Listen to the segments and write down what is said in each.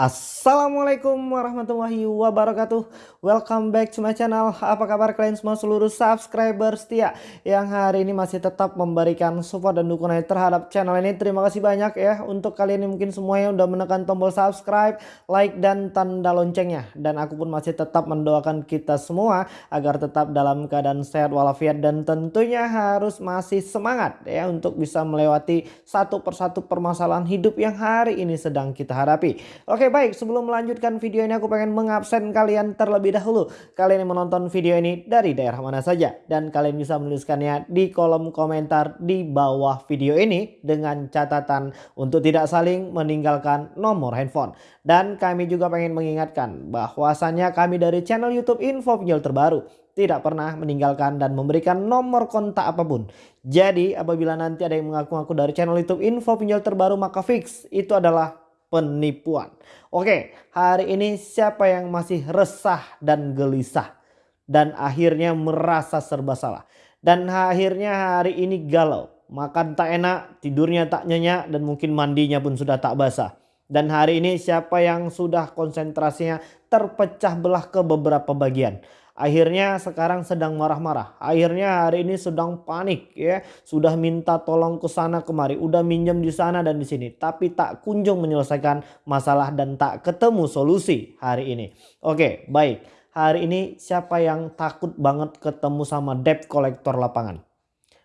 Assalamualaikum warahmatullahi wabarakatuh. Welcome back to my channel. Apa kabar kalian semua seluruh subscriber setia Yang hari ini masih tetap memberikan support dan dukungan terhadap channel ini. Terima kasih banyak ya. Untuk kalian yang mungkin semuanya udah menekan tombol subscribe Like dan tanda loncengnya. Dan aku pun masih tetap mendoakan kita semua Agar tetap dalam keadaan sehat walafiat Dan tentunya harus masih semangat ya Untuk bisa melewati satu persatu permasalahan hidup yang hari ini sedang kita hadapi. Oke baik sebelum melanjutkan video ini aku pengen mengabsen kalian terlebih dahulu. Kalian yang menonton video ini dari daerah mana saja. Dan kalian bisa menuliskannya di kolom komentar di bawah video ini. Dengan catatan untuk tidak saling meninggalkan nomor handphone. Dan kami juga pengen mengingatkan bahwasannya kami dari channel youtube info pinjol terbaru tidak pernah meninggalkan dan memberikan nomor kontak apa pun. Jadi apabila nanti ada yang mengaku-ngaku dari channel YouTube info pinjol terbaru maka fix itu adalah penipuan. Oke, hari ini siapa yang masih resah dan gelisah dan akhirnya merasa serba salah dan akhirnya hari ini galau, makan tak enak, tidurnya tak nyenyak dan mungkin mandinya pun sudah tak basah. Dan hari ini siapa yang sudah konsentrasinya terpecah belah ke beberapa bagian akhirnya sekarang sedang marah-marah. Akhirnya hari ini sedang panik ya. Sudah minta tolong ke sana kemari, udah minjem di sana dan di sini, tapi tak kunjung menyelesaikan masalah dan tak ketemu solusi hari ini. Oke, baik. Hari ini siapa yang takut banget ketemu sama debt collector lapangan?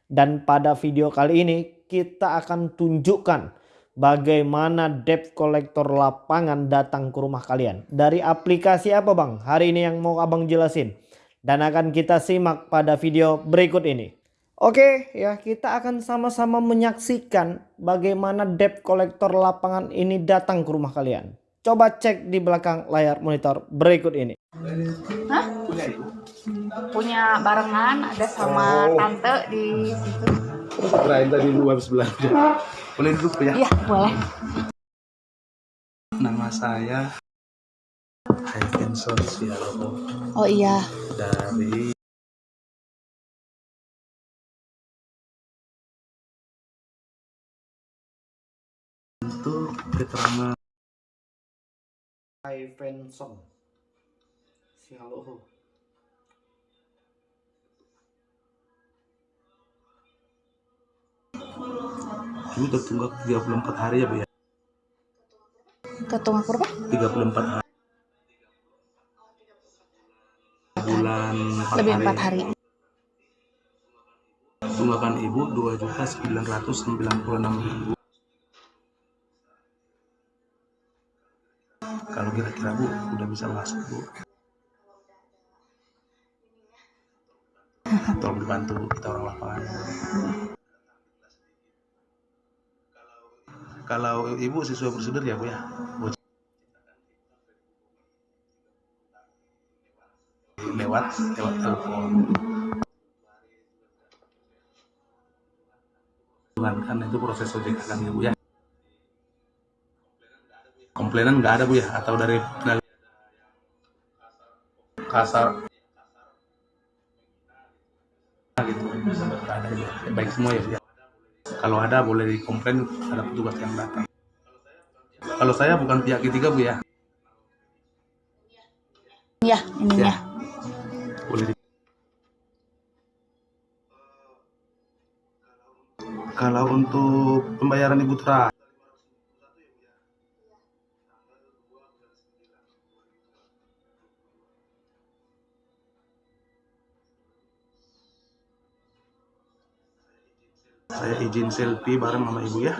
Dan pada video kali ini kita akan tunjukkan bagaimana debt collector lapangan datang ke rumah kalian. Dari aplikasi apa bang? Hari ini yang mau abang jelasin dan akan kita simak pada video berikut ini. Oke ya kita akan sama-sama menyaksikan bagaimana debt collector lapangan ini datang ke rumah kalian. Coba cek di belakang layar monitor berikut ini. Hah? Punya barengan ada sama oh. tante di situ. Kirain tadi luar sebelah. Boleh duduk ya? Iya boleh. Nama saya Haifin Sosialo. Oh iya. Dari untuk keterangan Haifin Sialo. Ini tertunggak 34 hari ya Bu ya? Tertunggak berapa? 34 hari. Bulan 4 lebih hari. 4 hari. Tunggakan ibu 2 juta 996 ribu. Kalau kira-kira bu udah bisa masuk bu. Tolong dibantu bu kita orang lapangan. Kalau ibu sesuai prosedur ya bu ya. Bu lewat lewat telepon. Kan itu proses ojek kan ya bu ya? Komplainan nggak ada bu ya? Atau dari kasar gitu. Ada ya? Baik semua ya ya? Kalau ada boleh dikomplain ada petugas yang datang. Kalau saya bukan pihak ketiga bu ya? Iya, ininya. Ya boleh di... kalau untuk pembayaran ibu tra saya izin selfie bareng sama ibu ya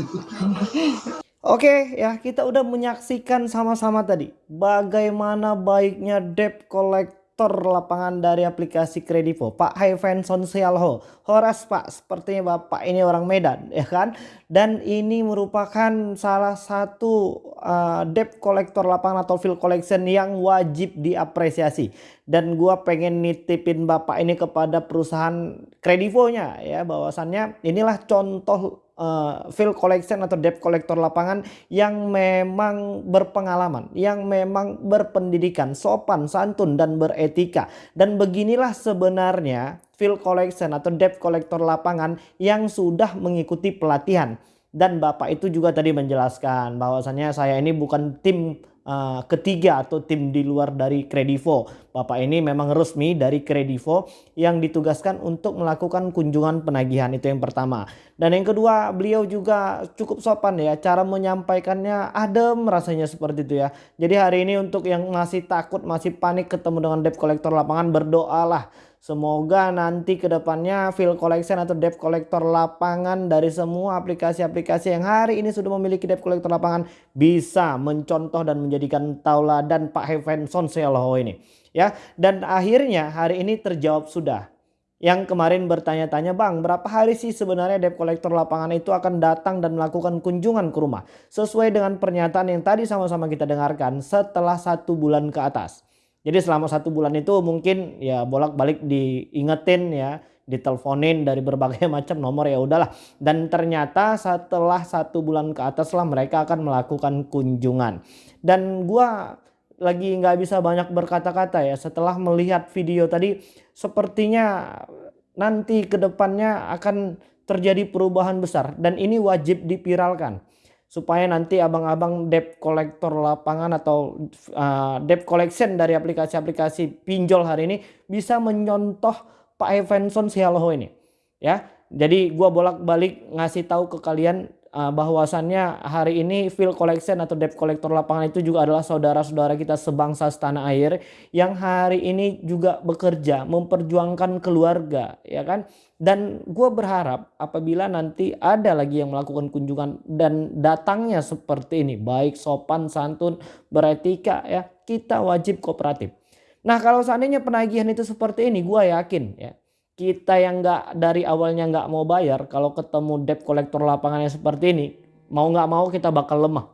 Oke ya kita udah menyaksikan sama-sama tadi bagaimana baiknya debt collector lapangan dari aplikasi Kredivo. Pak Haivenson Sialho Horas Pak. Sepertinya Bapak ini orang Medan ya kan? Dan ini merupakan salah satu uh, debt collector lapangan atau field collection yang wajib diapresiasi. Dan gua pengen nitipin Bapak ini kepada perusahaan Kredivo-nya ya. Bahwasannya inilah contoh uh, field collection atau debt collector lapangan yang memang berpengalaman, yang memang berpendidikan, sopan, santun dan beretika. Dan beginilah sebenarnya field collection atau debt collector lapangan yang sudah mengikuti pelatihan Dan Bapak itu juga tadi menjelaskan bahwasannya saya ini bukan tim uh, ketiga atau tim di luar dari Kredivo. Bapak ini memang resmi dari Kredivo yang ditugaskan untuk melakukan kunjungan penagihan itu yang pertama. Dan yang kedua beliau juga cukup sopan ya cara menyampaikannya adem rasanya seperti itu ya. Jadi hari ini untuk yang masih takut masih panik ketemu dengan debt collector lapangan berdoalah Semoga nanti ke depannya field collection atau debt collector lapangan dari semua aplikasi-aplikasi yang hari ini sudah memiliki debt collector lapangan bisa mencontoh dan menjadikan tauladan Pak Hevenson Seloho ini. Ya, dan akhirnya hari ini terjawab sudah. Yang kemarin bertanya-tanya bang berapa hari sih sebenarnya debt collector lapangan itu akan datang dan melakukan kunjungan ke rumah. Sesuai dengan pernyataan yang tadi sama-sama kita dengarkan setelah satu bulan ke atas. Jadi selama satu bulan itu mungkin ya bolak-balik diingetin ya, diteleponin dari berbagai macam nomor ya udahlah. Dan ternyata setelah satu bulan ke atas lah mereka akan melakukan kunjungan. Dan gua lagi nggak bisa banyak berkata-kata ya setelah melihat video tadi sepertinya nanti ke depannya akan terjadi perubahan besar dan ini wajib dipiralkan supaya nanti abang-abang debt collector lapangan atau uh, debt collection dari aplikasi-aplikasi pinjol hari ini bisa menyontoh Pak Evanson Sialoho ini ya. Jadi gua bolak-balik ngasih tahu ke kalian bahwasannya hari ini field collection atau debt collector lapangan itu juga adalah saudara-saudara kita sebangsa setanah air yang hari ini juga bekerja memperjuangkan keluarga ya kan dan gue berharap apabila nanti ada lagi yang melakukan kunjungan dan datangnya seperti ini baik sopan santun beretika ya kita wajib kooperatif. Nah kalau seandainya penagihan itu seperti ini gue yakin ya kita yang nggak dari awalnya nggak mau bayar kalau ketemu debt collector lapangannya seperti ini mau nggak mau kita bakal lemah.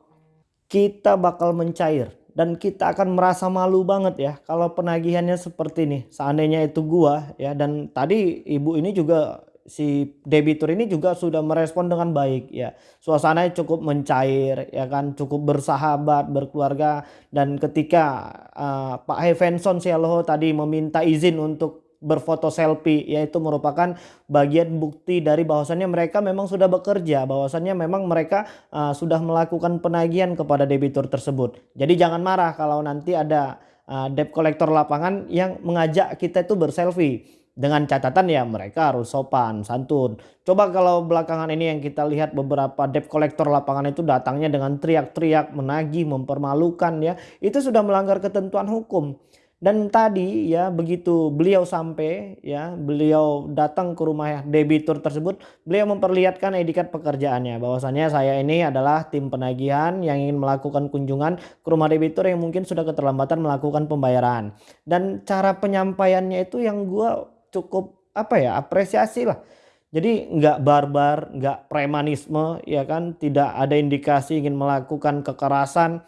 Kita bakal mencair dan kita akan merasa malu banget ya kalau penagihannya seperti ini seandainya itu gua ya dan tadi ibu ini juga si debitur ini juga sudah merespon dengan baik ya suasananya cukup mencair ya kan cukup bersahabat berkeluarga dan ketika uh, Pak Hevenson Sialoho tadi meminta izin untuk berfoto selfie yaitu merupakan bagian bukti dari bahwasannya mereka memang sudah bekerja bahwasannya memang mereka uh, sudah melakukan penagihan kepada debitur tersebut. Jadi jangan marah kalau nanti ada uh, debt collector lapangan yang mengajak kita itu berselfie. Dengan catatan ya mereka harus sopan santun. Coba kalau belakangan ini yang kita lihat beberapa debt collector lapangan itu datangnya dengan teriak-teriak menagih mempermalukan ya. Itu sudah melanggar ketentuan hukum dan tadi ya begitu beliau sampai ya beliau datang ke rumah debitur tersebut beliau memperlihatkan edikat pekerjaannya bahwasannya saya ini adalah tim penagihan yang ingin melakukan kunjungan ke rumah debitur yang mungkin sudah keterlambatan melakukan pembayaran. Dan cara penyampaiannya itu yang gue cukup apa ya apresiasi lah. Jadi nggak barbar, nggak premanisme ya kan tidak ada indikasi ingin melakukan kekerasan.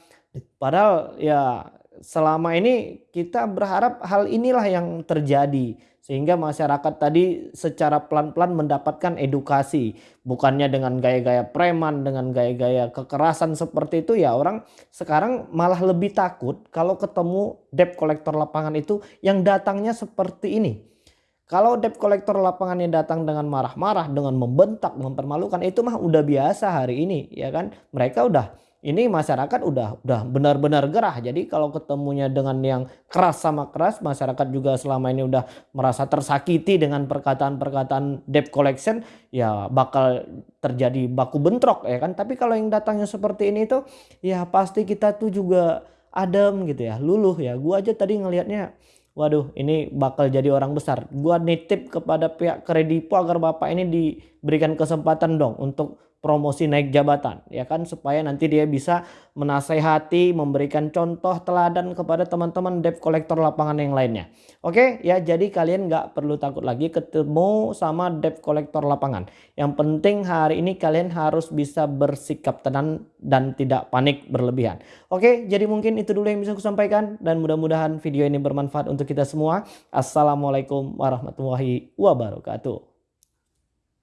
Padahal ya selama ini kita berharap hal inilah yang terjadi. Sehingga masyarakat tadi secara pelan-pelan mendapatkan edukasi. Bukannya dengan gaya-gaya preman dengan gaya-gaya kekerasan seperti itu ya orang sekarang malah lebih takut kalau ketemu debt collector lapangan itu yang datangnya seperti ini. Kalau debt collector lapangannya datang dengan marah-marah dengan membentak mempermalukan itu mah udah biasa hari ini ya kan? Mereka udah ini masyarakat udah udah benar-benar gerah. Jadi kalau ketemunya dengan yang keras sama keras, masyarakat juga selama ini udah merasa tersakiti dengan perkataan-perkataan debt collection, ya bakal terjadi baku bentrok ya kan. Tapi kalau yang datangnya seperti ini tuh ya pasti kita tuh juga adem gitu ya, luluh ya. Gua aja tadi ngelihatnya waduh ini bakal jadi orang besar. Gua nitip kepada pihak kredipo agar Bapak ini diberikan kesempatan dong untuk promosi naik jabatan ya kan? Supaya nanti dia bisa menasehati memberikan contoh teladan kepada teman-teman debt collector lapangan yang lainnya. Oke ya jadi kalian nggak perlu takut lagi ketemu sama debt collector lapangan. Yang penting hari ini kalian harus bisa bersikap tenang dan tidak panik berlebihan. Oke jadi mungkin itu dulu yang bisa aku sampaikan dan mudah-mudahan video ini bermanfaat untuk kita semua. Assalamualaikum warahmatullahi wabarakatuh